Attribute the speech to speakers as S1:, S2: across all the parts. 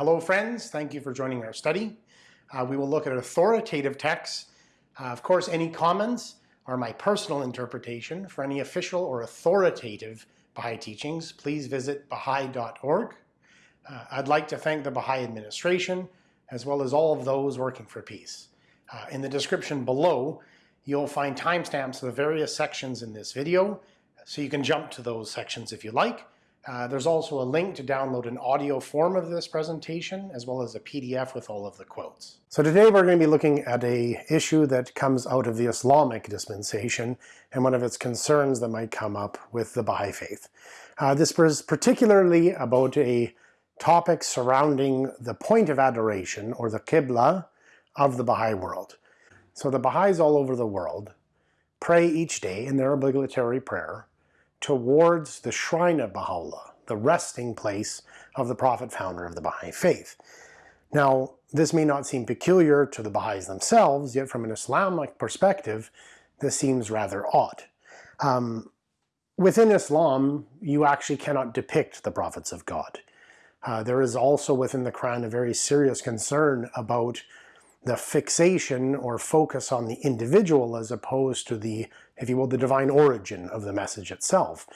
S1: Hello friends, thank you for joining our study. Uh, we will look at authoritative texts. Uh, of course, any comments are my personal interpretation. For any official or authoritative Baha'i teachings, please visit baha'i.org. Uh, I'd like to thank the Baha'i administration, as well as all of those working for peace. Uh, in the description below, you'll find timestamps of the various sections in this video, so you can jump to those sections if you like. Uh, there's also a link to download an audio form of this presentation, as well as a PDF with all of the quotes. So today we're going to be looking at a issue that comes out of the Islamic dispensation, and one of its concerns that might come up with the Baha'i faith. Uh, this was particularly about a topic surrounding the point of adoration, or the Qibla, of the Baha'i world. So the Baha'is all over the world pray each day in their obligatory prayer towards the shrine of Baha'u'llah, the resting place of the prophet founder of the Baha'i faith. Now, this may not seem peculiar to the Baha'is themselves, yet from an Islamic perspective, this seems rather odd. Um, within Islam, you actually cannot depict the prophets of God. Uh, there is also within the Quran a very serious concern about the fixation or focus on the individual as opposed to the, if you will, the divine origin of the message itself.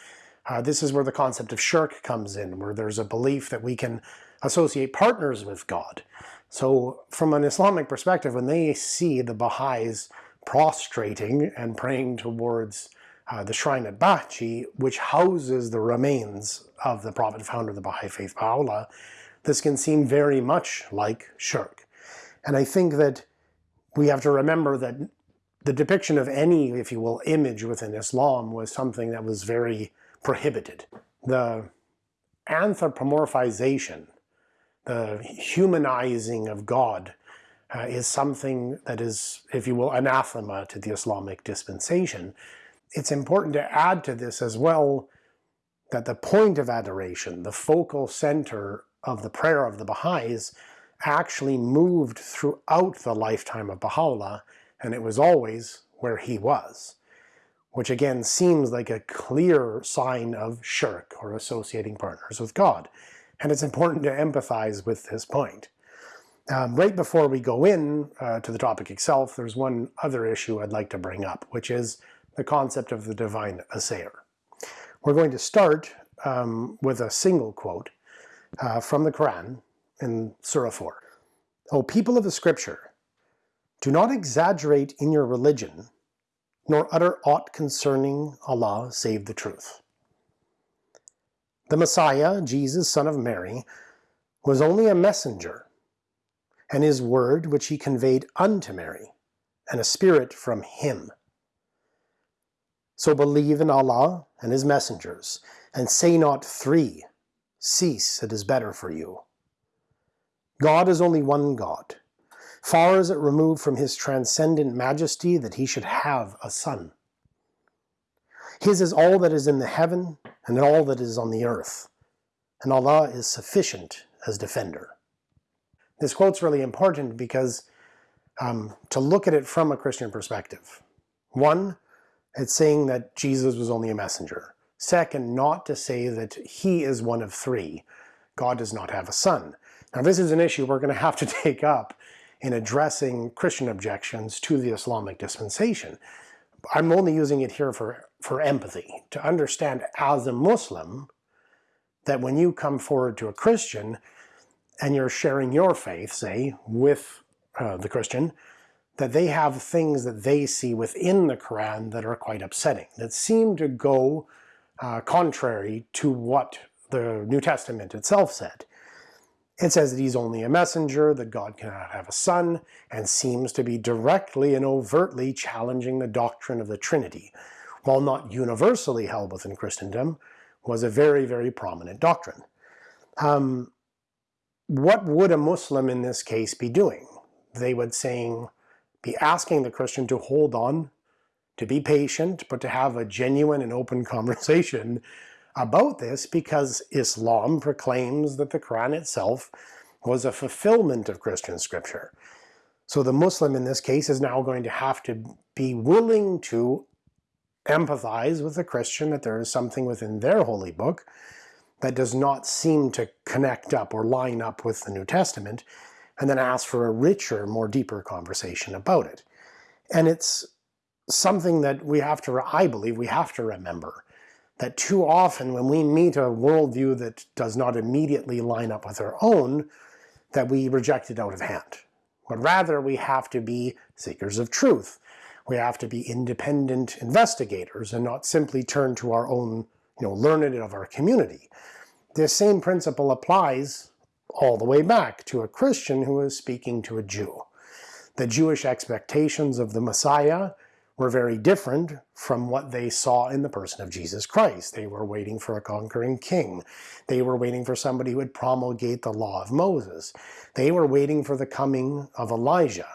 S1: Uh, this is where the concept of shirk comes in, where there's a belief that we can associate partners with God. So from an Islamic perspective, when they see the Baha'is prostrating and praying towards uh, the shrine at Bahji, which houses the remains of the prophet founder of the Baha'i faith, Baha'u'llah, this can seem very much like shirk. And I think that we have to remember that the depiction of any, if you will, image within Islam was something that was very prohibited. The anthropomorphization, the humanizing of God, uh, is something that is, if you will, anathema to the Islamic dispensation. It's important to add to this as well that the point of adoration, the focal center of the prayer of the Baha'is, actually moved throughout the lifetime of Baha'u'llah, and it was always where he was. Which again seems like a clear sign of shirk, or associating partners with God. And it's important to empathize with this point. Um, right before we go in uh, to the topic itself, there's one other issue I'd like to bring up, which is the concept of the divine assayer. We're going to start um, with a single quote uh, from the Quran, in Surah 4. O people of the scripture, do not exaggerate in your religion, nor utter aught concerning Allah save the truth. The Messiah, Jesus, son of Mary, was only a messenger, and his word which he conveyed unto Mary, and a spirit from him. So believe in Allah and his messengers, and say not three, cease, it is better for you. God is only one God. Far is it removed from his transcendent majesty that he should have a son. His is all that is in the heaven and all that is on the earth, and Allah is sufficient as defender. This quote's really important because um, to look at it from a Christian perspective. One, it's saying that Jesus was only a messenger. Second, not to say that he is one of three. God does not have a son. Now this is an issue we're going to have to take up in addressing Christian objections to the Islamic dispensation. I'm only using it here for, for empathy, to understand as a Muslim that when you come forward to a Christian and you're sharing your faith, say, with uh, the Christian, that they have things that they see within the Quran that are quite upsetting, that seem to go uh, contrary to what the New Testament itself said. It says that he's only a messenger, that God cannot have a son, and seems to be directly and overtly challenging the doctrine of the Trinity, while not universally held within Christendom, was a very, very prominent doctrine. Um, what would a Muslim in this case be doing? They would saying, be asking the Christian to hold on, to be patient, but to have a genuine and open conversation about this because Islam proclaims that the Quran itself was a fulfillment of Christian scripture. So the Muslim in this case is now going to have to be willing to empathize with the Christian that there is something within their holy book that does not seem to connect up or line up with the New Testament, and then ask for a richer, more deeper conversation about it. And it's something that we have to, I believe, we have to remember that too often when we meet a worldview that does not immediately line up with our own, that we reject it out of hand. But rather we have to be seekers of truth. We have to be independent investigators and not simply turn to our own, you know, learned of our community. This same principle applies all the way back to a Christian who is speaking to a Jew. The Jewish expectations of the Messiah were very different from what they saw in the person of Jesus Christ. They were waiting for a conquering king. They were waiting for somebody who would promulgate the law of Moses. They were waiting for the coming of Elijah.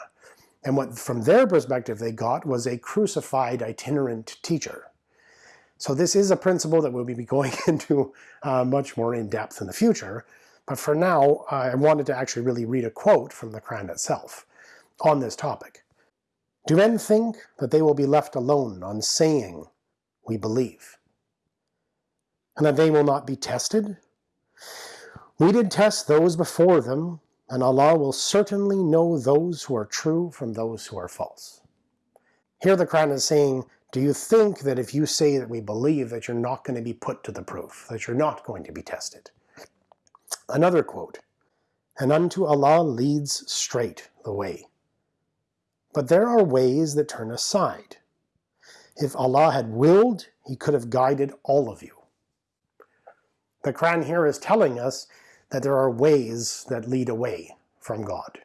S1: And what from their perspective they got was a crucified itinerant teacher. So this is a principle that we'll be going into uh, much more in depth in the future. But for now, I wanted to actually really read a quote from the Quran itself on this topic. Do men think that they will be left alone on saying, we believe, and that they will not be tested? We did test those before them, and Allah will certainly know those who are true from those who are false. Here the Quran is saying, do you think that if you say that we believe that you're not going to be put to the proof, that you're not going to be tested? Another quote, and unto Allah leads straight the way. But there are ways that turn aside. If Allah had willed, He could have guided all of you. The Quran here is telling us that there are ways that lead away from God.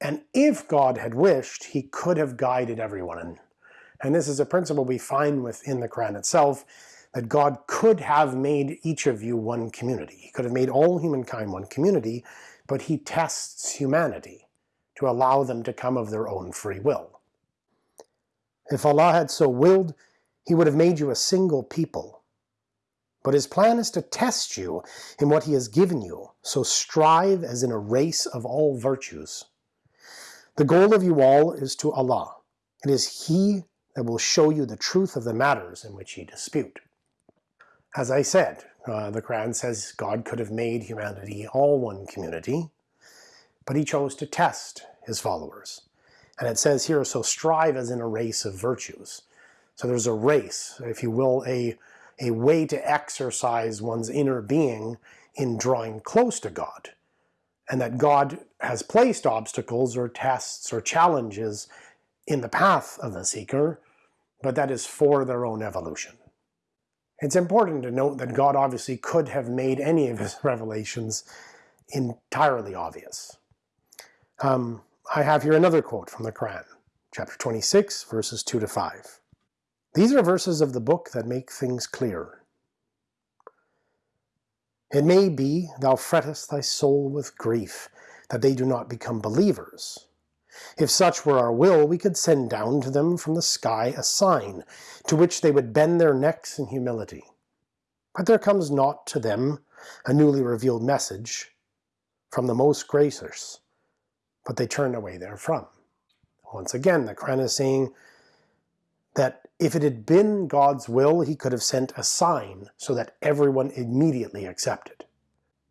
S1: And if God had wished, He could have guided everyone. And this is a principle we find within the Quran itself, that God could have made each of you one community. He could have made all humankind one community, but He tests humanity to allow them to come of their own free will. If Allah had so willed, He would have made you a single people. But His plan is to test you in what He has given you, so strive as in a race of all virtues. The goal of you all is to Allah. It is He that will show you the truth of the matters in which ye dispute. As I said, uh, the Quran says God could have made humanity all one community, but he chose to test his followers. And it says here, so strive as in a race of virtues. So there's a race, if you will, a, a way to exercise one's inner being in drawing close to God. And that God has placed obstacles or tests or challenges in the path of the seeker, but that is for their own evolution. It's important to note that God obviously could have made any of his revelations entirely obvious. Um, I have here another quote from the Quran, chapter 26, verses 2 to 5. These are verses of the book that make things clear. It may be thou frettest thy soul with grief, that they do not become believers. If such were our will, we could send down to them from the sky a sign, to which they would bend their necks in humility. But there comes not to them a newly revealed message from the most gracious, but they turn away therefrom. Once again, the Quran is saying that if it had been God's will, he could have sent a sign so that everyone immediately accepted.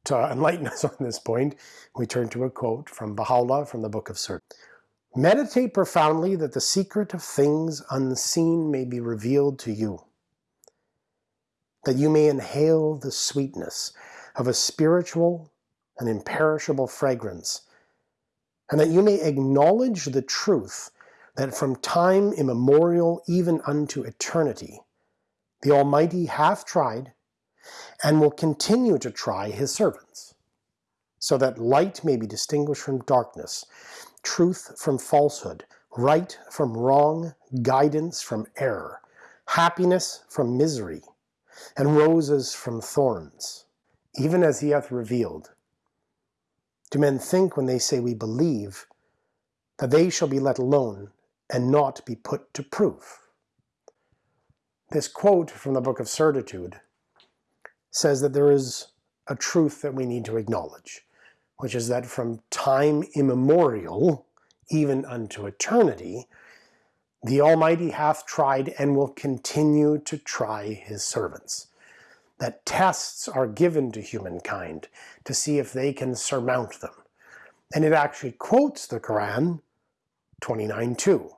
S1: To enlighten us on this point, we turn to a quote from Baha'u'llah from the Book of Sir. Meditate profoundly that the secret of things unseen may be revealed to you, that you may inhale the sweetness of a spiritual and imperishable fragrance and that you may acknowledge the truth that from time immemorial even unto eternity, the Almighty hath tried and will continue to try his servants, so that light may be distinguished from darkness, truth from falsehood, right from wrong, guidance from error, happiness from misery, and roses from thorns, even as he hath revealed do men think when they say we believe that they shall be let alone and not be put to proof? This quote from the Book of Certitude says that there is a truth that we need to acknowledge, which is that from time immemorial, even unto eternity, the Almighty hath tried and will continue to try his servants. That tests are given to humankind to see if they can surmount them. And it actually quotes the Quran 29.2.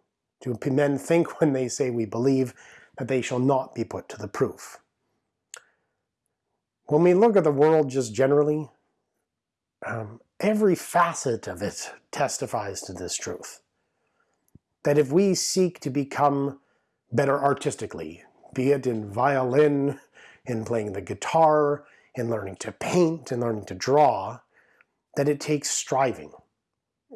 S1: Do men think when they say we believe that they shall not be put to the proof? When we look at the world just generally, um, every facet of it testifies to this truth. That if we seek to become better artistically, be it in violin, in playing the guitar, in learning to paint, in learning to draw, that it takes striving.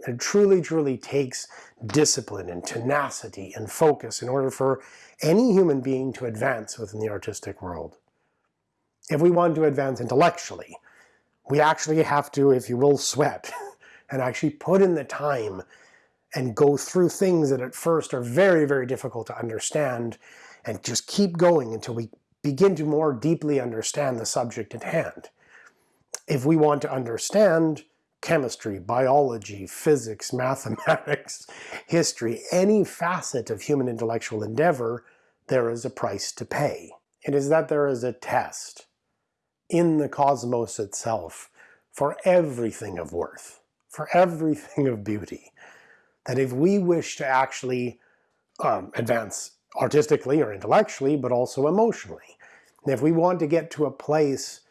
S1: It truly, truly takes discipline and tenacity and focus in order for any human being to advance within the artistic world. If we want to advance intellectually, we actually have to, if you will, sweat and actually put in the time and go through things that at first are very, very difficult to understand and just keep going until we begin to more deeply understand the subject at hand. If we want to understand chemistry, biology, physics, mathematics, history, any facet of human intellectual endeavor, there is a price to pay. It is that there is a test in the cosmos itself for everything of worth, for everything of beauty, that if we wish to actually um, advance artistically or intellectually, but also emotionally, and if we want to get to a place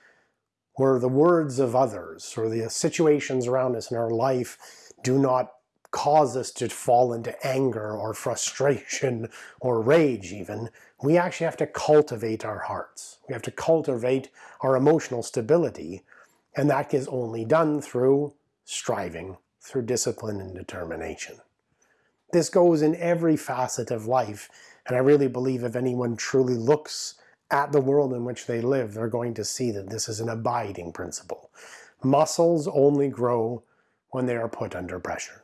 S1: where the words of others or the situations around us in our life do not cause us to fall into anger or frustration or rage even, we actually have to cultivate our hearts. We have to cultivate our emotional stability, and that is only done through striving, through discipline and determination. This goes in every facet of life, and I really believe if anyone truly looks at the world in which they live, they're going to see that this is an abiding principle. Muscles only grow when they are put under pressure.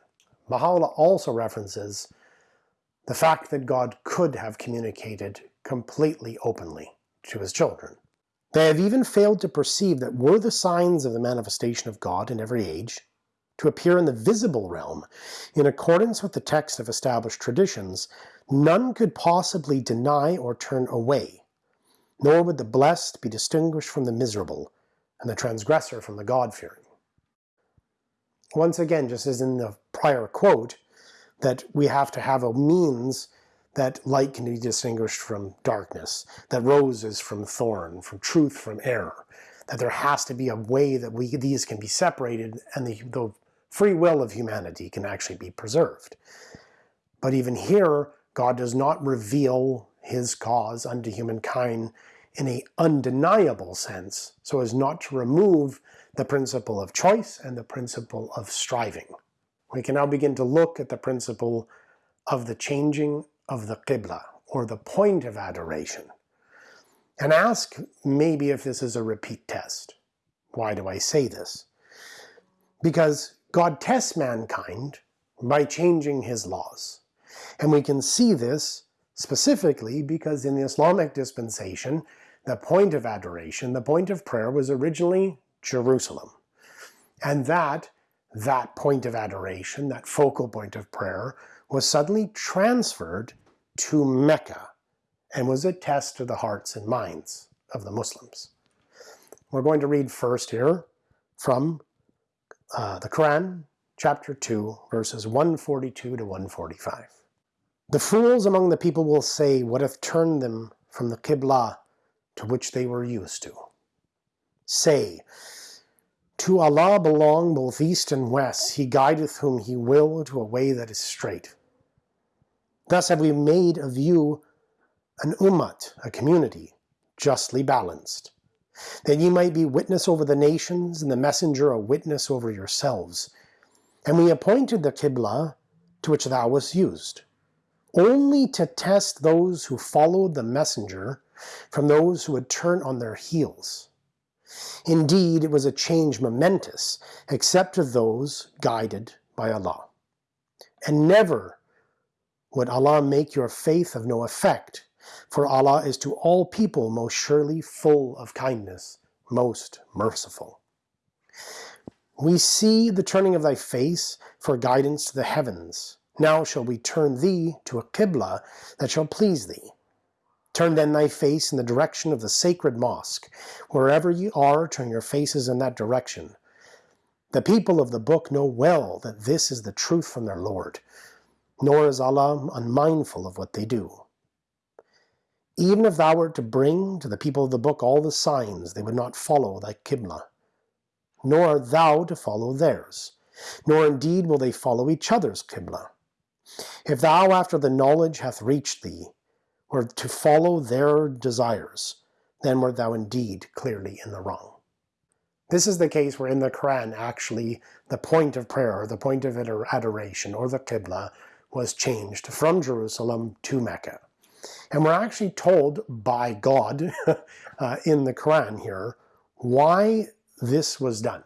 S1: Baha'u'llah also references the fact that God could have communicated completely openly to his children. They have even failed to perceive that were the signs of the manifestation of God in every age to appear in the visible realm in accordance with the text of established traditions, none could possibly deny or turn away nor would the blessed be distinguished from the miserable, and the transgressor from the God-fearing. Once again, just as in the prior quote, that we have to have a means that light can be distinguished from darkness, that roses from thorn, from truth from error, that there has to be a way that we these can be separated and the, the free will of humanity can actually be preserved. But even here, God does not reveal his cause unto humankind in a undeniable sense so as not to remove the principle of choice and the principle of striving. We can now begin to look at the principle of the changing of the Qibla, or the point of adoration, and ask maybe if this is a repeat test. Why do I say this? Because God tests mankind by changing his laws. And we can see this specifically because in the Islamic dispensation, the point of adoration, the point of prayer was originally Jerusalem. And that, that point of adoration, that focal point of prayer, was suddenly transferred to Mecca and was a test to the hearts and minds of the Muslims. We're going to read first here from uh, the Quran, chapter 2, verses 142 to 145. The fools among the people will say, What hath turned them from the Qibla to which they were used to. Say, To Allah belong both east and west, He guideth whom He will to a way that is straight. Thus have we made of you an ummat, a community, justly balanced, that ye might be witness over the nations, and the messenger a witness over yourselves. And we appointed the Qibla to which thou wast used, only to test those who followed the messenger from those who would turn on their heels. Indeed, it was a change momentous, except to those guided by Allah. And never would Allah make your faith of no effect, for Allah is to all people most surely full of kindness, most merciful. We see the turning of thy face for guidance to the heavens. Now shall we turn thee to a Qibla that shall please thee. Turn then thy face in the direction of the sacred mosque. Wherever ye are, turn your faces in that direction. The people of the book know well that this is the truth from their Lord, nor is Allah unmindful of what they do. Even if thou wert to bring to the people of the book all the signs, they would not follow thy Qibla, nor art thou to follow theirs, nor indeed will they follow each other's Qibla. If thou after the knowledge hath reached thee, were to follow their desires, then wert thou indeed clearly in the wrong. This is the case where in the Quran actually the point of prayer, the point of adoration, or the Qibla, was changed from Jerusalem to Mecca. And we're actually told by God uh, in the Quran here why this was done.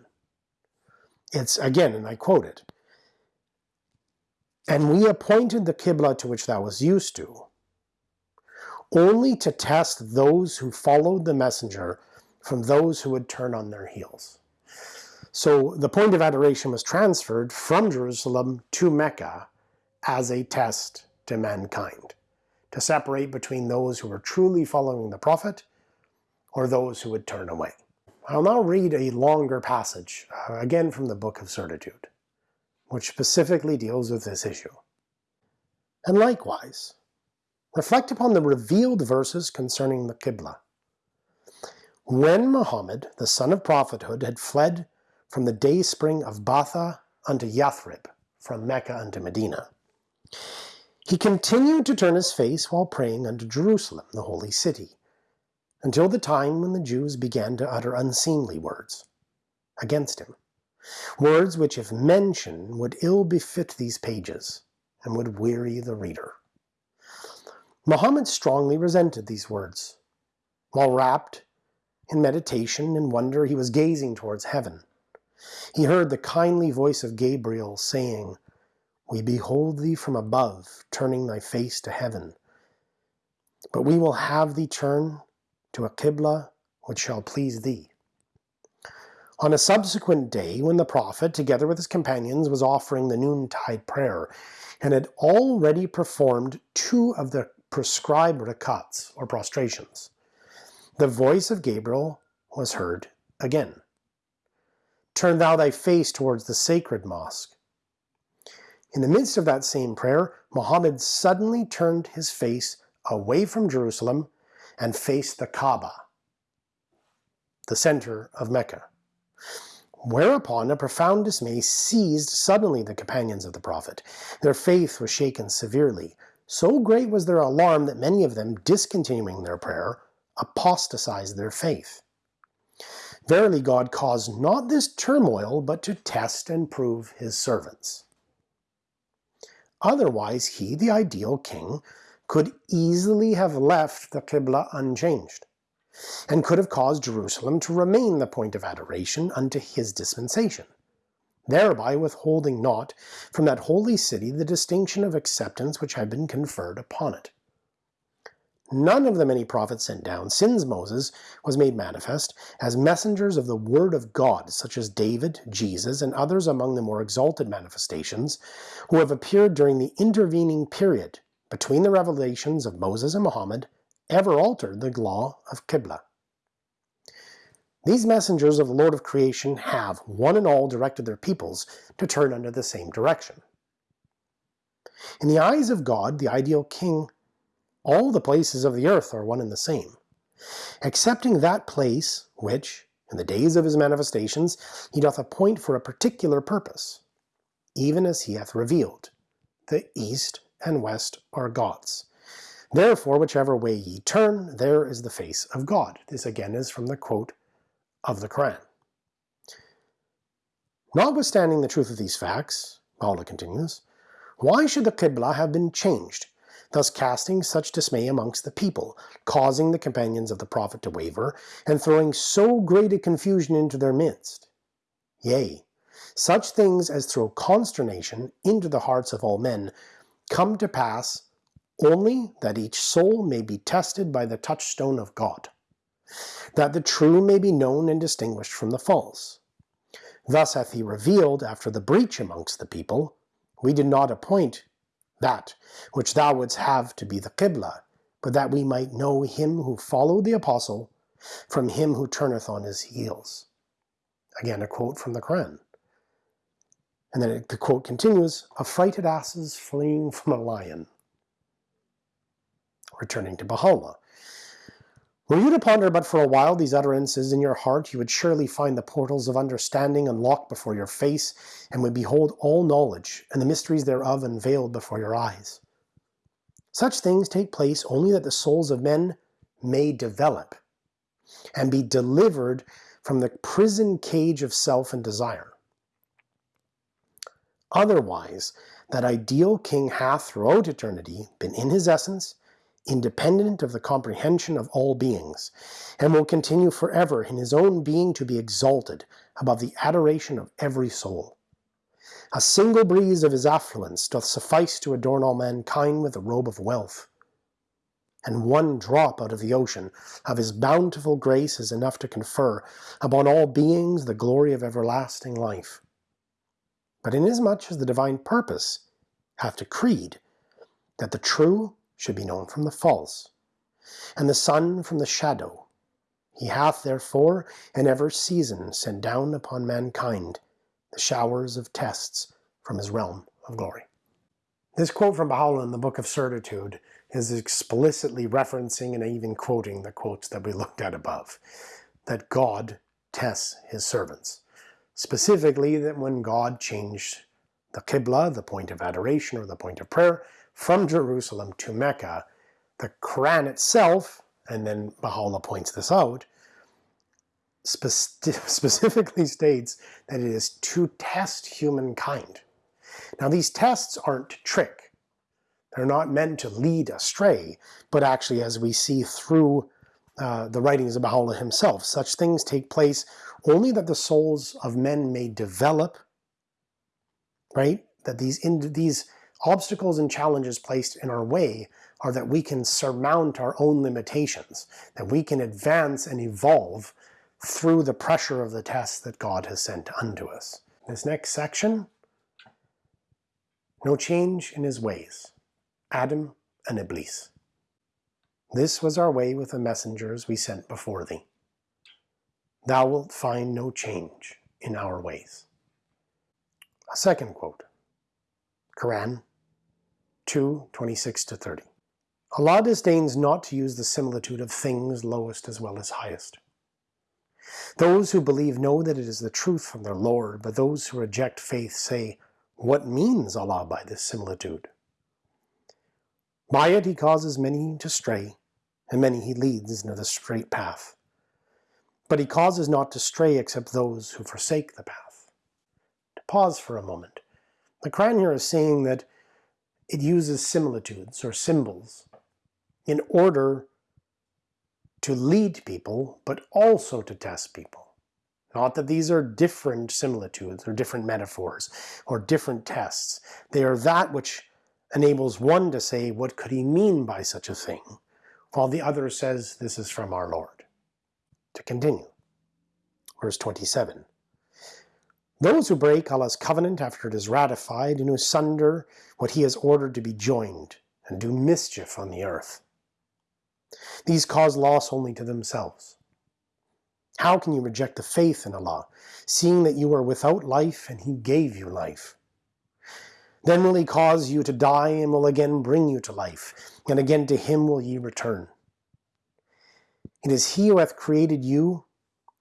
S1: It's again, and I quote it, And we appointed the Qibla to which thou was used to, only to test those who followed the messenger from those who would turn on their heels. So the point of adoration was transferred from Jerusalem to Mecca as a test to mankind, to separate between those who were truly following the prophet or those who would turn away. I'll now read a longer passage, uh, again from the Book of Certitude, which specifically deals with this issue. And likewise, reflect upon the revealed verses concerning the Qibla. When Muhammad, the son of prophethood, had fled from the day spring of Batha unto Yathrib, from Mecca unto Medina, he continued to turn his face while praying unto Jerusalem, the holy city, until the time when the Jews began to utter unseemly words against him, words which if mentioned would ill befit these pages and would weary the reader. Muhammad strongly resented these words. While wrapped in meditation and wonder, he was gazing towards heaven. He heard the kindly voice of Gabriel saying, We behold thee from above, turning thy face to heaven. But we will have thee turn to a Qibla which shall please thee. On a subsequent day, when the prophet, together with his companions, was offering the noontide prayer, and had already performed two of the prescribed rakats, or prostrations. The voice of Gabriel was heard again. Turn thou thy face towards the sacred mosque. In the midst of that same prayer, Muhammad suddenly turned his face away from Jerusalem and faced the Kaaba, the center of Mecca. Whereupon a profound dismay seized suddenly the companions of the Prophet. Their faith was shaken severely, so great was their alarm that many of them, discontinuing their prayer, apostatized their faith. Verily God caused not this turmoil, but to test and prove his servants. Otherwise he, the ideal king, could easily have left the Qibla unchanged, and could have caused Jerusalem to remain the point of adoration unto his dispensation thereby withholding not from that holy city the distinction of acceptance which had been conferred upon it. None of the many prophets sent down since Moses was made manifest as messengers of the word of God, such as David, Jesus, and others among the more exalted manifestations, who have appeared during the intervening period between the revelations of Moses and Muhammad, ever altered the law of Qibla. These messengers of the Lord of creation have, one and all, directed their peoples to turn under the same direction. In the eyes of God, the ideal king, all the places of the earth are one and the same, excepting that place which, in the days of his manifestations, he doth appoint for a particular purpose, even as he hath revealed. The east and west are God's. Therefore, whichever way ye turn, there is the face of God. This again is from the quote of the Quran. Notwithstanding the truth of these facts, Allah continues, why should the Qibla have been changed, thus casting such dismay amongst the people, causing the companions of the Prophet to waver, and throwing so great a confusion into their midst? Yea, such things as throw consternation into the hearts of all men come to pass only that each soul may be tested by the touchstone of God that the true may be known and distinguished from the false. Thus hath he revealed, after the breach amongst the people, we did not appoint that which thou wouldst have to be the Qibla, but that we might know him who followed the apostle from him who turneth on his heels. Again, a quote from the Quran. And then the quote continues, affrighted asses fleeing from a lion. Returning to Baha'u'llah. Were you to ponder but for a while these utterances in your heart, you would surely find the portals of understanding unlocked before your face, and would behold all knowledge, and the mysteries thereof unveiled before your eyes. Such things take place only that the souls of men may develop, and be delivered from the prison cage of self and desire. Otherwise, that ideal king hath throughout eternity been in his essence, independent of the comprehension of all beings, and will continue forever in his own being to be exalted above the adoration of every soul. A single breeze of his affluence doth suffice to adorn all mankind with a robe of wealth, and one drop out of the ocean of his bountiful grace is enough to confer upon all beings the glory of everlasting life. But inasmuch as the divine purpose hath decreed that the true should be known from the false, and the sun from the shadow. He hath therefore in every season sent down upon mankind the showers of tests from his realm of glory. This quote from Baha'u'llah in the Book of Certitude is explicitly referencing and even quoting the quotes that we looked at above, that God tests his servants. Specifically, that when God changed the Qibla, the point of adoration or the point of prayer, from Jerusalem to Mecca, the Quran itself, and then Baha'u'llah points this out, spe specifically states that it is to test humankind. Now these tests aren't trick. They're not meant to lead astray, but actually as we see through uh, the writings of Baha'u'llah himself, such things take place only that the souls of men may develop, right? That these, these obstacles and challenges placed in our way are that we can surmount our own limitations, that we can advance and evolve through the pressure of the tests that God has sent unto us. This next section, no change in his ways, Adam and Iblis. This was our way with the messengers we sent before thee. Thou wilt find no change in our ways. A second quote, Quran 2, 26-30. Allah disdains not to use the similitude of things lowest as well as highest. Those who believe know that it is the truth from their Lord, but those who reject faith say, What means Allah by this similitude? By it he causes many to stray, and many he leads into the straight path. But he causes not to stray except those who forsake the path. To pause for a moment, the Quran here is saying that it uses similitudes or symbols in order to lead people, but also to test people. Not that these are different similitudes or different metaphors or different tests. They are that which enables one to say, what could he mean by such a thing? While the other says, this is from our Lord. To continue. Verse 27. Those who break Allah's covenant after it is ratified and who sunder what he has ordered to be joined and do mischief on the earth. These cause loss only to themselves. How can you reject the faith in Allah, seeing that you are without life and He gave you life? Then will He cause you to die and will again bring you to life, and again to Him will ye return. It is He who hath created you,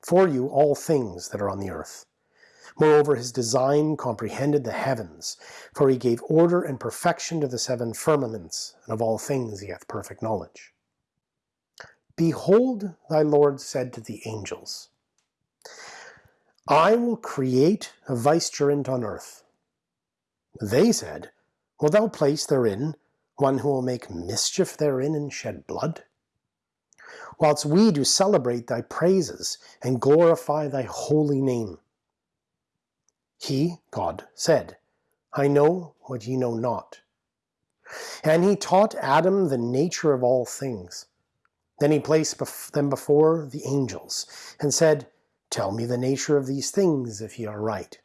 S1: for you, all things that are on the earth Moreover, his design comprehended the heavens, for he gave order and perfection to the seven firmaments, and of all things he hath perfect knowledge. Behold, thy Lord said to the angels, I will create a vicegerent on earth. They said, Wilt thou place therein one who will make mischief therein and shed blood? Whilst we do celebrate thy praises and glorify thy holy name. He, God, said, I know what ye know not. And he taught Adam the nature of all things. Then he placed them before the angels, and said, Tell me the nature of these things, if ye are right.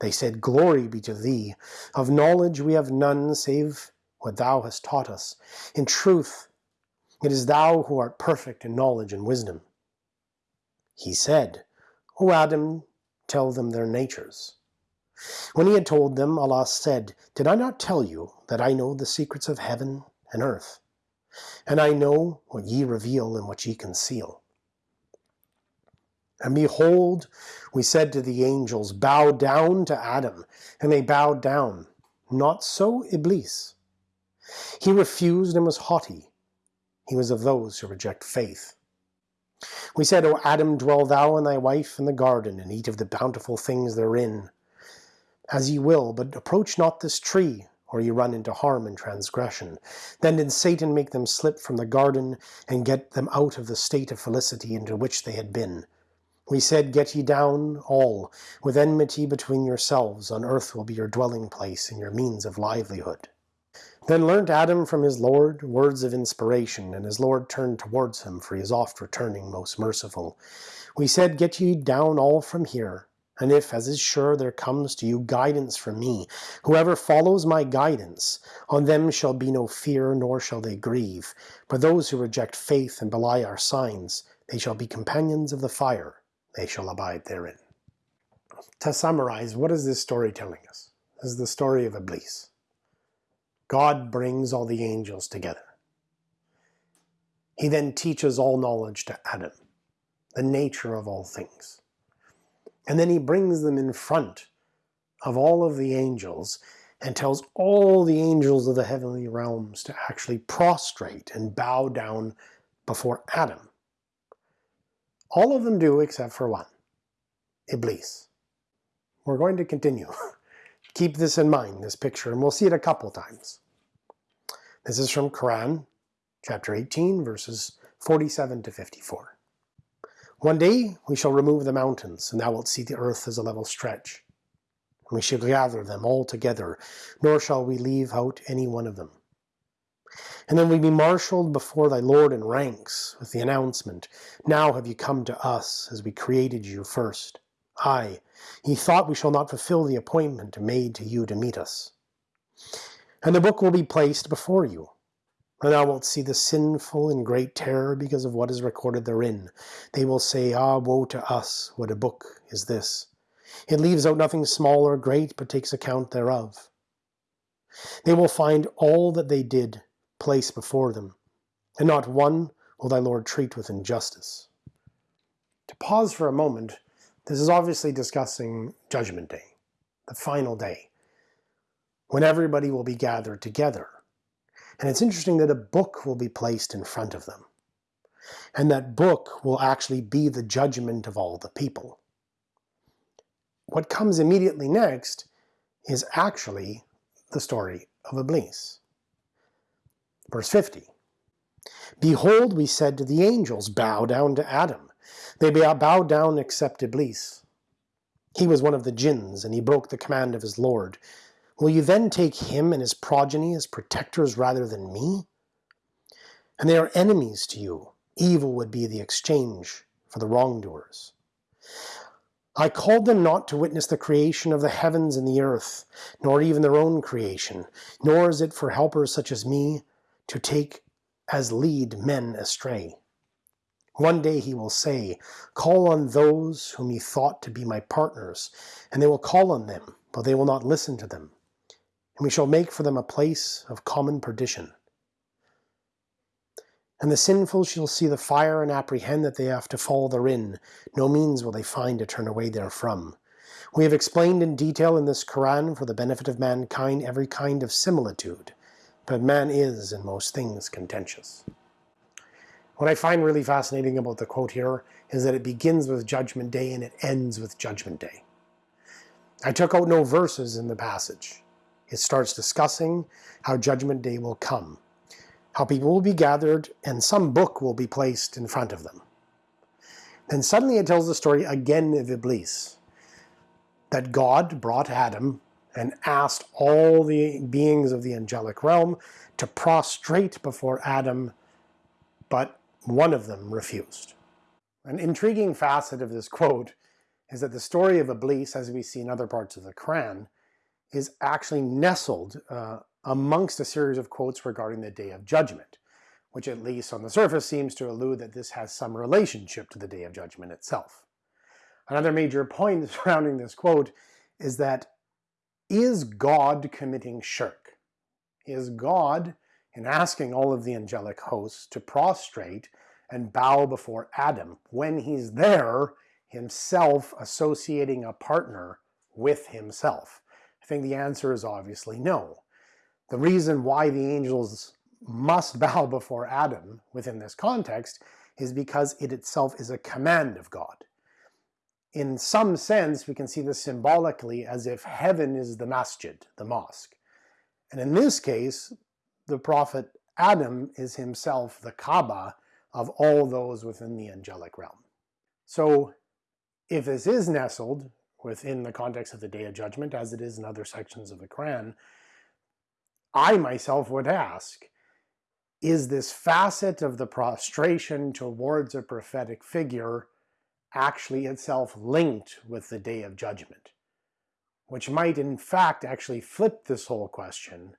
S1: They said, Glory be to thee. Of knowledge we have none save what thou hast taught us. In truth, It is thou who art perfect in knowledge and wisdom. He said, O Adam, tell them their natures. When he had told them, Allah said, Did I not tell you that I know the secrets of heaven and earth? And I know what ye reveal and what ye conceal. And behold, we said to the angels, Bow down to Adam. And they bowed down. Not so Iblis. He refused and was haughty. He was of those who reject faith. We said, O Adam, dwell thou and thy wife in the garden, and eat of the bountiful things therein, as ye will, but approach not this tree, or ye run into harm and transgression. Then did Satan make them slip from the garden, and get them out of the state of felicity into which they had been. We said, Get ye down, all, with enmity between yourselves, on earth will be your dwelling place, and your means of livelihood. Then learnt Adam from his Lord words of inspiration, and his Lord turned towards him, for he is oft returning most merciful. We said, Get ye down all from here, and if, as is sure, there comes to you guidance from me, whoever follows my guidance, on them shall be no fear, nor shall they grieve. But those who reject faith and belie our signs, they shall be companions of the fire, they shall abide therein. To summarize, what is this story telling us? This is the story of Iblis. God brings all the angels together. He then teaches all knowledge to Adam, the nature of all things. And then he brings them in front of all of the angels and tells all the angels of the heavenly realms to actually prostrate and bow down before Adam. All of them do except for one, Iblis. We're going to continue. Keep this in mind, this picture, and we'll see it a couple times. This is from Quran, chapter 18, verses 47 to 54. One day we shall remove the mountains, and thou wilt see the earth as a level stretch. We shall gather them all together, nor shall we leave out any one of them. And then we be marshaled before thy Lord in ranks, with the announcement, Now have you come to us, as we created you first. Aye, ye thought we shall not fulfill the appointment made to you to meet us. And the book will be placed before you. And thou wilt see the sinful in great terror because of what is recorded therein. They will say, Ah, woe to us, what a book is this! It leaves out nothing small or great, but takes account thereof. They will find all that they did placed before them, and not one will thy Lord treat with injustice. To pause for a moment, this is obviously discussing Judgment Day, the final day, when everybody will be gathered together. And it's interesting that a book will be placed in front of them. And that book will actually be the judgment of all the people. What comes immediately next is actually the story of Iblis. Verse 50. Behold, we said to the angels, Bow down to Adam. They uh, bowed down except Iblis. He was one of the jinns, and he broke the command of his Lord. Will you then take him and his progeny as protectors rather than me? And they are enemies to you. Evil would be the exchange for the wrongdoers. I called them not to witness the creation of the heavens and the earth, nor even their own creation, nor is it for helpers such as me to take as lead men astray. One day he will say, Call on those whom ye thought to be my partners, and they will call on them, but they will not listen to them. And we shall make for them a place of common perdition. And the sinful shall see the fire and apprehend that they have to fall therein. No means will they find to turn away therefrom. We have explained in detail in this Quran for the benefit of mankind every kind of similitude, but man is in most things contentious. What I find really fascinating about the quote here is that it begins with Judgment Day and it ends with Judgment Day. I took out no verses in the passage. It starts discussing how Judgment Day will come, how people will be gathered, and some book will be placed in front of them. Then suddenly it tells the story again of Iblis, that God brought Adam and asked all the beings of the angelic realm to prostrate before Adam, but one of them refused. An intriguing facet of this quote is that the story of Iblis, as we see in other parts of the Quran, is actually nestled uh, amongst a series of quotes regarding the Day of Judgment, which at least on the surface seems to allude that this has some relationship to the Day of Judgment itself. Another major point surrounding this quote is that is God committing shirk? Is God, in asking all of the angelic hosts to prostrate and bow before Adam, when he's there, himself associating a partner with himself? I think the answer is obviously no. The reason why the angels must bow before Adam within this context is because it itself is a command of God. In some sense, we can see this symbolically as if heaven is the masjid, the mosque. And in this case, the prophet Adam is himself the Kaaba of all those within the angelic realm. So if this is nestled within the context of the Day of Judgment, as it is in other sections of the Quran, I myself would ask, is this facet of the prostration towards a prophetic figure actually itself linked with the Day of Judgment? Which might in fact actually flip this whole question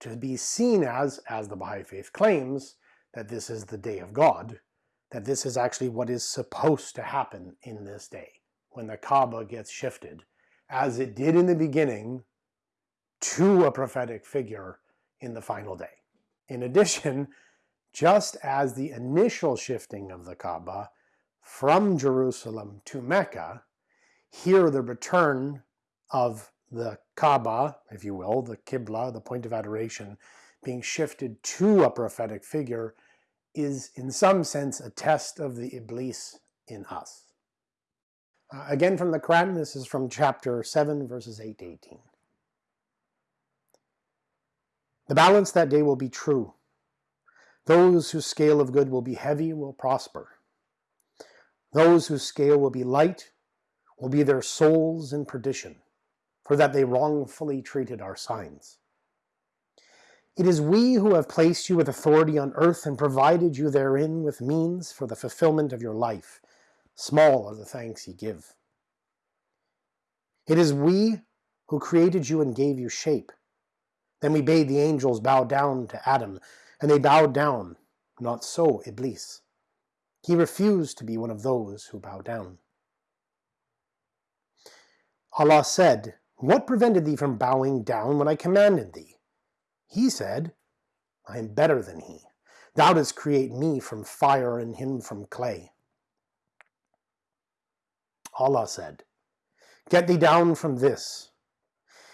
S1: to be seen as, as the Baha'i Faith claims, that this is the Day of God, that this is actually what is supposed to happen in this day, when the Kaaba gets shifted, as it did in the beginning, to a prophetic figure in the final day. In addition, just as the initial shifting of the Kaaba from Jerusalem to Mecca, here the return of the Kaaba, if you will, the Qibla, the point of adoration, being shifted to a prophetic figure is in some sense a test of the Iblis in us. Uh, again from the Quran, this is from chapter 7 verses 8 to 18. The balance that day will be true. Those whose scale of good will be heavy will prosper. Those whose scale will be light will be their souls in perdition, for that they wrongfully treated our signs. It is we who have placed you with authority on earth and provided you therein with means for the fulfillment of your life. Small are the thanks ye give. It is we who created you and gave you shape. Then we bade the angels bow down to Adam, and they bowed down. Not so Iblis. He refused to be one of those who bow down. Allah said, What prevented thee from bowing down when I commanded thee? He said, I am better than he. Thou didst create me from fire and him from clay. Allah said, Get thee down from this.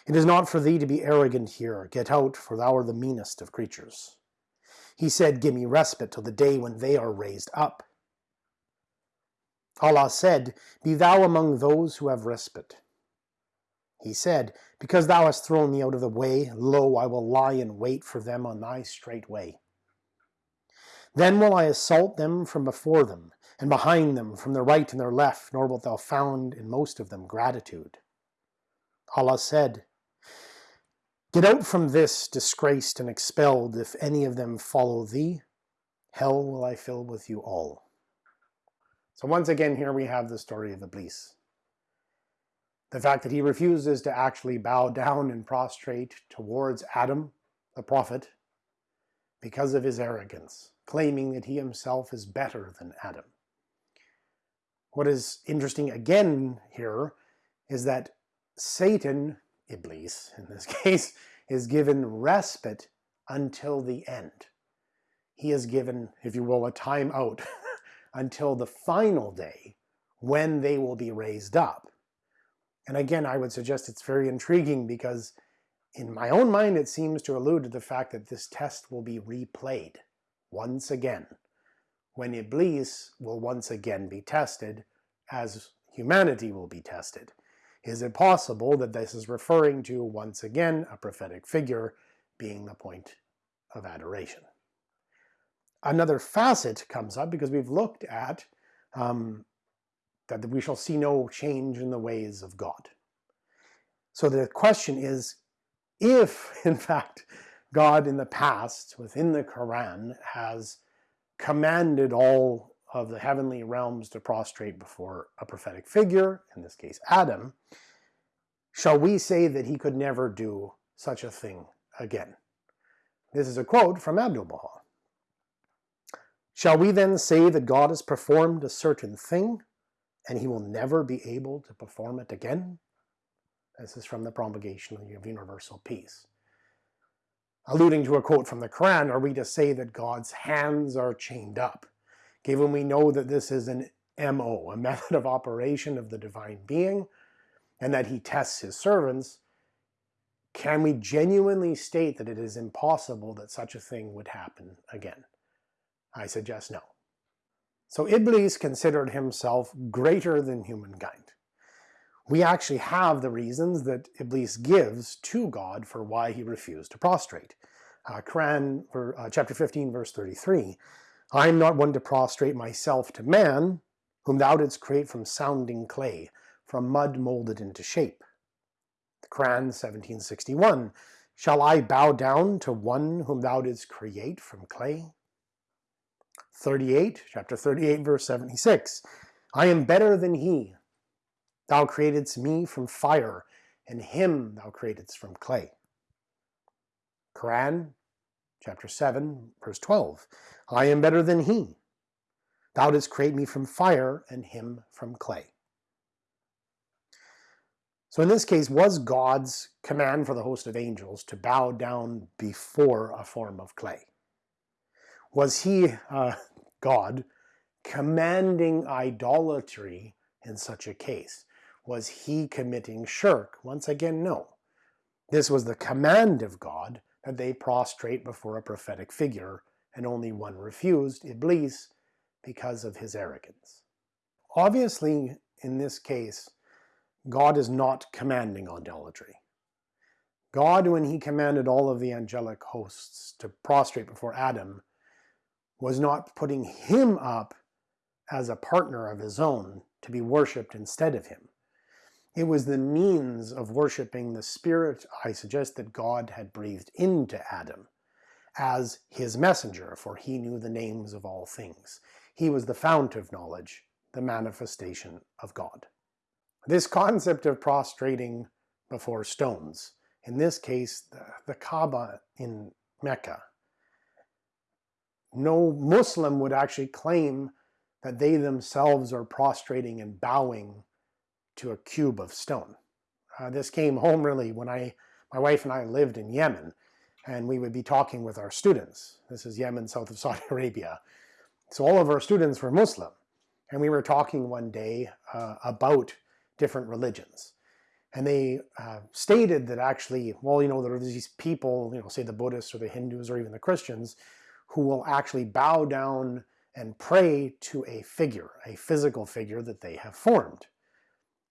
S1: It is not for thee to be arrogant here. Get out, for thou art the meanest of creatures. He said, Give me respite till the day when they are raised up. Allah said, Be thou among those who have respite. He said, Because thou hast thrown me out of the way, lo, I will lie in wait for them on thy straight way. Then will I assault them from before them, and behind them, from their right and their left, nor wilt thou find in most of them gratitude. Allah said, Get out from this, disgraced and expelled, if any of them follow thee. Hell will I fill with you all. So once again, here we have the story of Iblis. The fact that he refuses to actually bow down and prostrate towards Adam, the prophet, because of his arrogance, claiming that he himself is better than Adam. What is interesting again here is that Satan Iblis in this case, is given respite until the end. He is given, if you will, a time out until the final day when they will be raised up. And again, I would suggest it's very intriguing because in my own mind it seems to allude to the fact that this test will be replayed once again, when Iblis will once again be tested as humanity will be tested. Is it possible that this is referring to, once again, a prophetic figure being the point of adoration? Another facet comes up because we've looked at um, that we shall see no change in the ways of God. So the question is, if, in fact, God in the past, within the Quran, has commanded all of the heavenly realms to prostrate before a prophetic figure, in this case Adam, shall we say that he could never do such a thing again? This is a quote from Abdu'l-Baha. Shall we then say that God has performed a certain thing and he will never be able to perform it again? This is from the Promulgation of Universal Peace. Alluding to a quote from the Quran, are we to say that God's hands are chained up? Given we know that this is an MO, a method of operation of the divine being, and that he tests his servants, can we genuinely state that it is impossible that such a thing would happen again? I suggest no. So Iblis considered himself greater than humankind. We actually have the reasons that Iblis gives to God for why he refused to prostrate. Uh, Quran, uh, chapter 15, verse 33, I am not one to prostrate myself to man, whom thou didst create from sounding clay, from mud molded into shape. The Quran 1761, Shall I bow down to one whom thou didst create from clay? 38, chapter 38, verse 76, I am better than he. Thou createdst me from fire, and him thou createdst from clay. Quran, chapter 7, verse 12, I am better than he. Thou didst create me from fire, and him from clay. So in this case, was God's command for the host of angels to bow down before a form of clay? Was he, uh, God, commanding idolatry in such a case? Was he committing shirk? Once again, no. This was the command of God that they prostrate before a prophetic figure, and only one refused, Iblis, because of his arrogance. Obviously, in this case, God is not commanding idolatry. God, when he commanded all of the angelic hosts to prostrate before Adam, was not putting him up as a partner of his own to be worshipped instead of him. It was the means of worshiping the spirit, I suggest, that God had breathed into Adam as his messenger, for he knew the names of all things. He was the fount of knowledge, the manifestation of God. This concept of prostrating before stones, in this case the, the Kaaba in Mecca, no Muslim would actually claim that they themselves are prostrating and bowing to a cube of stone. Uh, this came home really when I, my wife and I lived in Yemen and we would be talking with our students. This is Yemen, south of Saudi Arabia. So all of our students were Muslim and we were talking one day uh, about different religions. And they uh, stated that actually, well, you know, there are these people, you know, say the Buddhists or the Hindus or even the Christians, who will actually bow down and pray to a figure, a physical figure that they have formed.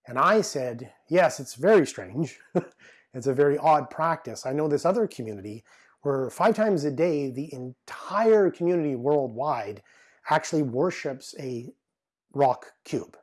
S1: And I said, yes, it's very strange. it's a very odd practice. I know this other community where five times a day, the entire community worldwide actually worships a rock cube.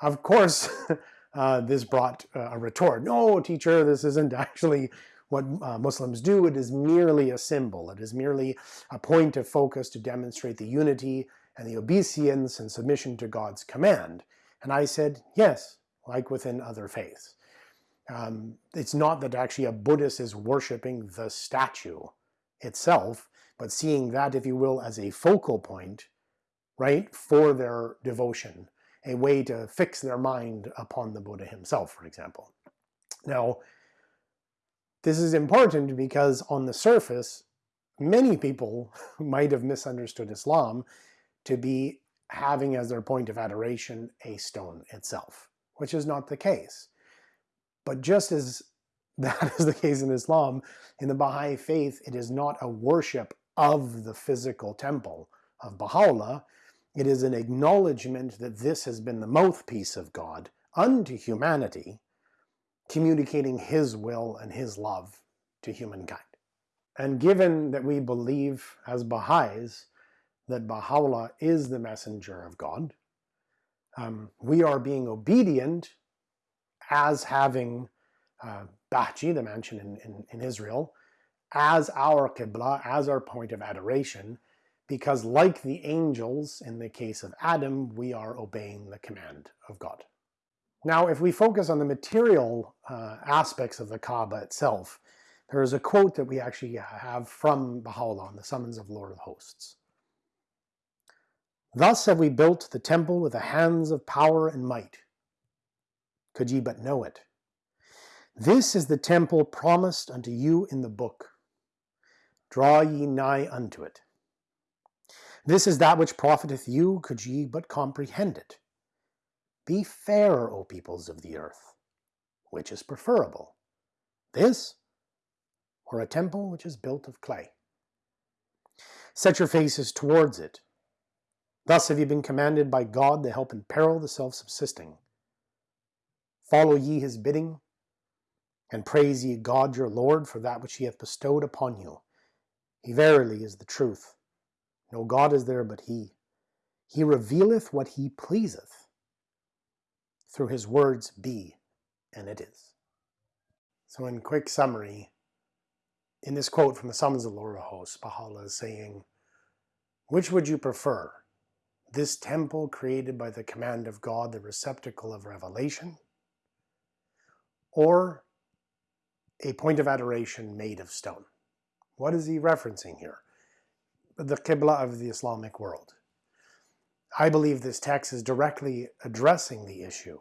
S1: Of course, uh, this brought a retort. No, teacher, this isn't actually what uh, Muslims do. It is merely a symbol. It is merely a point of focus to demonstrate the unity and the obeisance and submission to God's command. And I said, yes, like within other faiths. Um, it's not that actually a Buddhist is worshiping the statue itself, but seeing that, if you will, as a focal point, right, for their devotion, a way to fix their mind upon the Buddha himself, for example. Now, this is important because on the surface, many people might have misunderstood Islam to be having as their point of adoration a stone itself, which is not the case. But just as that is the case in Islam, in the Baha'i faith, it is not a worship of the physical temple of Baha'u'llah, it is an acknowledgement that this has been the mouthpiece of God unto humanity, communicating his will and his love to humankind. And given that we believe as Baha'is that Baha'u'llah is the messenger of God. Um, we are being obedient as having uh, Bahji, the mansion in, in, in Israel, as our Qibla, as our point of adoration, because like the angels in the case of Adam, we are obeying the command of God. Now, if we focus on the material uh, aspects of the Kaaba itself, there is a quote that we actually have from Baha'u'llah on the Summons of Lord of Hosts. Thus have we built the temple with the hands of power and might. Could ye but know it. This is the temple promised unto you in the book. Draw ye nigh unto it. This is that which profiteth you, could ye but comprehend it. Be fair, O peoples of the earth. Which is preferable, this or a temple which is built of clay? Set your faces towards it. Thus have ye been commanded by God to help in peril the self-subsisting. Follow ye his bidding, and praise ye God your Lord for that which he hath bestowed upon you. He verily is the truth. No God is there but he. He revealeth what he pleaseth. Through his words be, and it is. So in quick summary, in this quote from the Summons of of Hosts, Baha'u'llah is saying, which would you prefer? This temple created by the command of God, the receptacle of revelation, or a point of adoration made of stone? What is he referencing here? the Qibla of the Islamic world. I believe this text is directly addressing the issue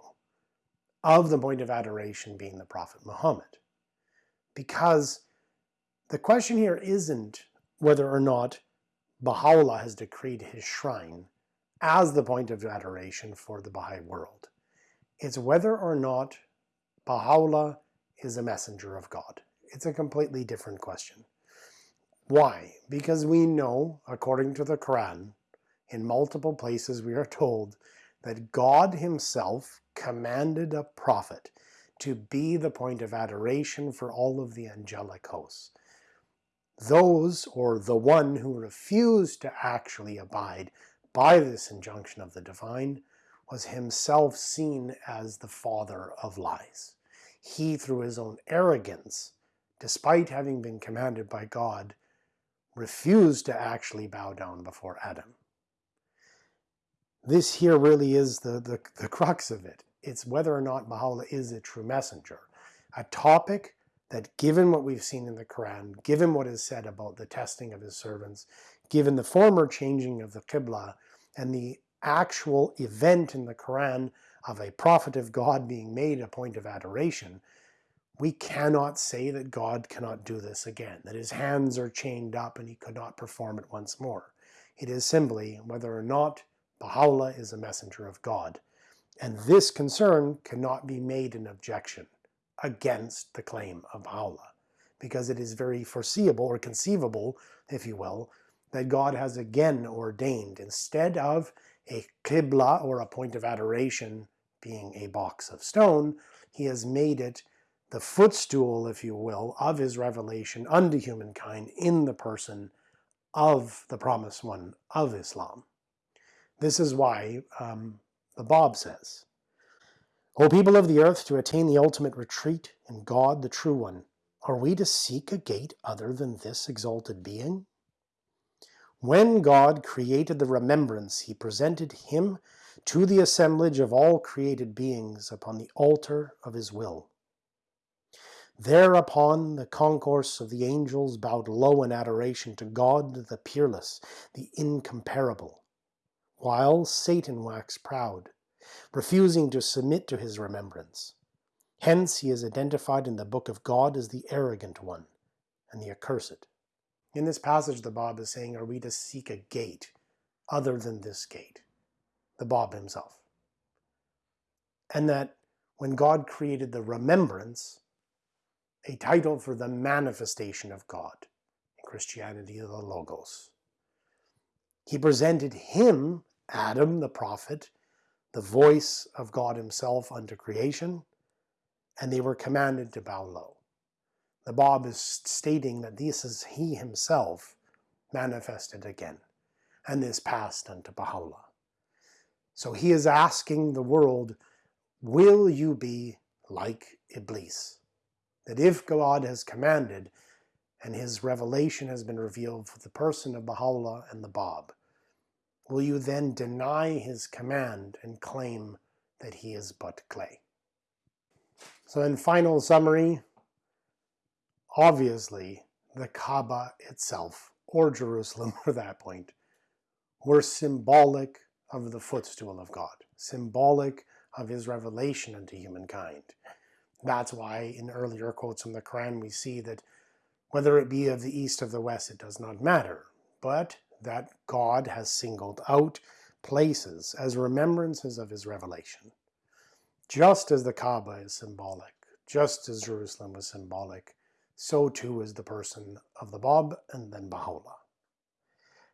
S1: of the point of adoration being the Prophet Muhammad. Because the question here isn't whether or not Baha'u'llah has decreed his shrine as the point of adoration for the Baha'i world. It's whether or not Baha'u'llah is a messenger of God. It's a completely different question. Why? Because we know, according to the Quran, in multiple places we are told that God himself commanded a prophet to be the point of adoration for all of the angelic hosts. Those, or the one who refused to actually abide by this injunction of the divine, was himself seen as the father of lies. He, through his own arrogance, despite having been commanded by God, refused to actually bow down before Adam. This here really is the, the, the crux of it. It's whether or not Baha'u'llah is a true messenger. A topic that given what we've seen in the Quran, given what is said about the testing of his servants, given the former changing of the Qibla, and the actual event in the Quran of a prophet of God being made a point of adoration, we cannot say that God cannot do this again, that his hands are chained up and he could not perform it once more. It is simply whether or not Baha'u'llah is a messenger of God. And this concern cannot be made an objection against the claim of Baha'u'llah, because it is very foreseeable or conceivable, if you will, that God has again ordained, instead of a qibla or a point of adoration being a box of stone, he has made it the footstool, if you will, of his revelation unto humankind in the person of the promised one of Islam. This is why um, the Bab says, O people of the earth, to attain the ultimate retreat in God the True One, are we to seek a gate other than this exalted being? When God created the remembrance, he presented him to the assemblage of all created beings upon the altar of his will. Thereupon the concourse of the angels bowed low in adoration to God the peerless, the incomparable, while Satan waxed proud, refusing to submit to his remembrance. Hence he is identified in the book of God as the arrogant one and the accursed. In this passage the Bab is saying, are we to seek a gate other than this gate, the Bab himself? And that when God created the remembrance, a title for the manifestation of God. In Christianity, the Logos. He presented him, Adam the prophet, the voice of God himself unto creation, and they were commanded to bow low. The Bab is stating that this is he himself manifested again, and this passed unto Baha'u'llah. So he is asking the world, will you be like Iblis? that if God has commanded and his revelation has been revealed for the person of Baha'u'llah and the Bab, will you then deny his command and claim that he is but clay? So in final summary, obviously the Kaaba itself, or Jerusalem for that point, were symbolic of the footstool of God, symbolic of his revelation unto humankind. That's why in earlier quotes from the Quran we see that whether it be of the east or the west, it does not matter, but that God has singled out places as remembrances of his revelation. Just as the Kaaba is symbolic, just as Jerusalem was symbolic, so too is the person of the Bab and then Baha'u'llah.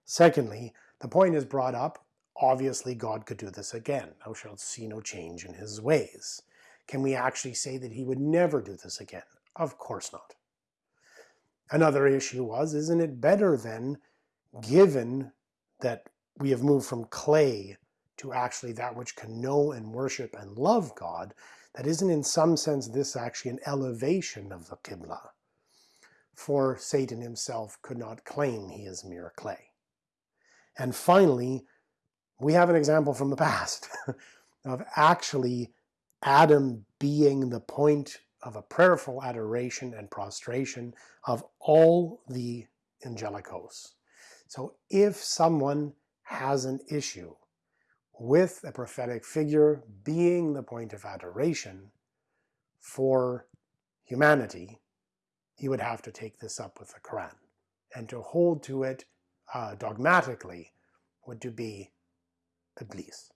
S1: Secondly, the point is brought up, obviously God could do this again. Thou shalt see no change in his ways. Can we actually say that he would never do this again? Of course not. Another issue was, isn't it better then, given that we have moved from clay to actually that which can know and worship and love God, that isn't in some sense this actually an elevation of the Qibla? For Satan himself could not claim he is mere clay. And finally, we have an example from the past of actually Adam being the point of a prayerful adoration and prostration of all the angelic hosts. So if someone has an issue with a prophetic figure being the point of adoration for humanity, he would have to take this up with the Quran. And to hold to it uh, dogmatically would to be Iblis.